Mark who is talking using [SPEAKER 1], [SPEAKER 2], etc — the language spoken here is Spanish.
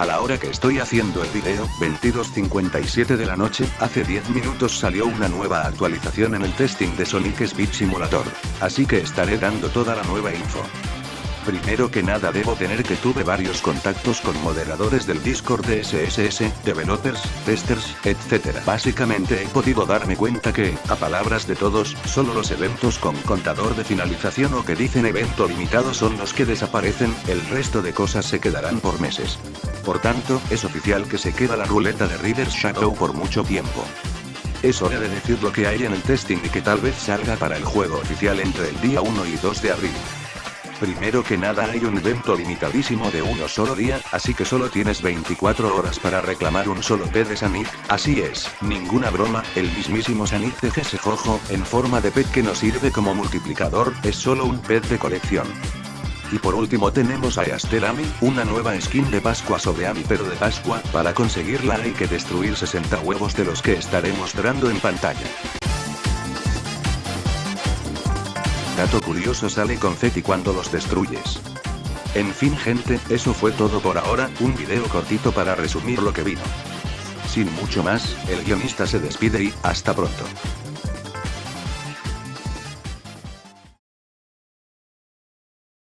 [SPEAKER 1] A la hora que estoy haciendo el video, 22.57 de la noche, hace 10 minutos salió una nueva actualización en el testing de Sonic Speed Simulator. Así que estaré dando toda la nueva info. Primero que nada debo tener que tuve varios contactos con moderadores del Discord de SSS, developers, testers, etc. Básicamente he podido darme cuenta que, a palabras de todos, solo los eventos con contador de finalización o que dicen evento limitado son los que desaparecen, el resto de cosas se quedarán por meses. Por tanto, es oficial que se queda la ruleta de Reader's Shadow por mucho tiempo. Es hora de decir lo que hay en el testing y que tal vez salga para el juego oficial entre el día 1 y 2 de abril. Primero que nada hay un evento limitadísimo de uno solo día, así que solo tienes 24 horas para reclamar un solo pet de Sanic, así es, ninguna broma, el mismísimo Sanic de Jojo, en forma de pet que no sirve como multiplicador, es solo un pet de colección. Y por último tenemos a Ami, una nueva skin de Pascua sobre Ami pero de Pascua, para conseguirla hay que destruir 60 huevos de los que estaré mostrando en pantalla. Dato curioso sale confeti cuando los destruyes. En fin gente, eso fue todo por ahora, un video cortito para resumir lo que vino. Sin mucho más, el guionista se despide y, hasta pronto.